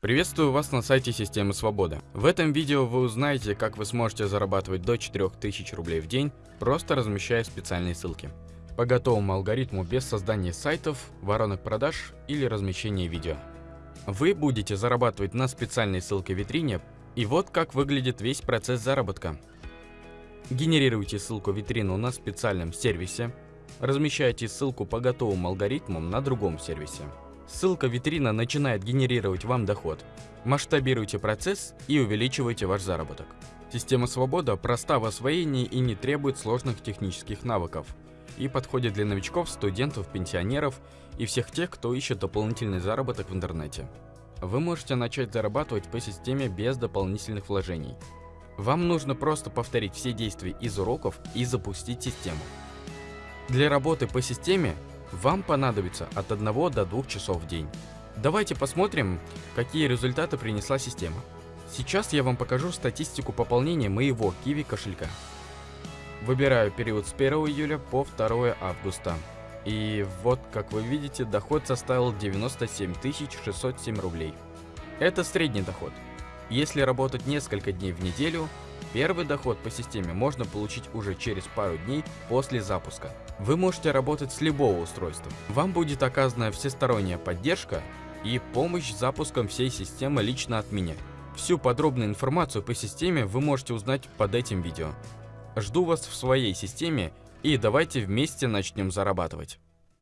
Приветствую вас на сайте Системы Свобода. В этом видео вы узнаете, как вы сможете зарабатывать до 4000 рублей в день, просто размещая специальные ссылки. По готовому алгоритму без создания сайтов, воронок продаж или размещения видео. Вы будете зарабатывать на специальной ссылке витрине, и вот как выглядит весь процесс заработка. Генерируйте ссылку витрину на специальном сервисе, размещайте ссылку по готовым алгоритмам на другом сервисе. Ссылка витрина начинает генерировать вам доход. Масштабируйте процесс и увеличивайте ваш заработок. Система Свобода проста в освоении и не требует сложных технических навыков. И подходит для новичков, студентов, пенсионеров и всех тех, кто ищет дополнительный заработок в интернете. Вы можете начать зарабатывать по системе без дополнительных вложений. Вам нужно просто повторить все действия из уроков и запустить систему. Для работы по системе вам понадобится от 1 до 2 часов в день. Давайте посмотрим, какие результаты принесла система. Сейчас я вам покажу статистику пополнения моего Kiwi кошелька. Выбираю период с 1 июля по 2 августа. И вот, как вы видите, доход составил 97 607 рублей. Это средний доход. Если работать несколько дней в неделю, Первый доход по системе можно получить уже через пару дней после запуска. Вы можете работать с любого устройства. Вам будет оказана всесторонняя поддержка и помощь с запуском всей системы лично от меня. Всю подробную информацию по системе вы можете узнать под этим видео. Жду вас в своей системе и давайте вместе начнем зарабатывать.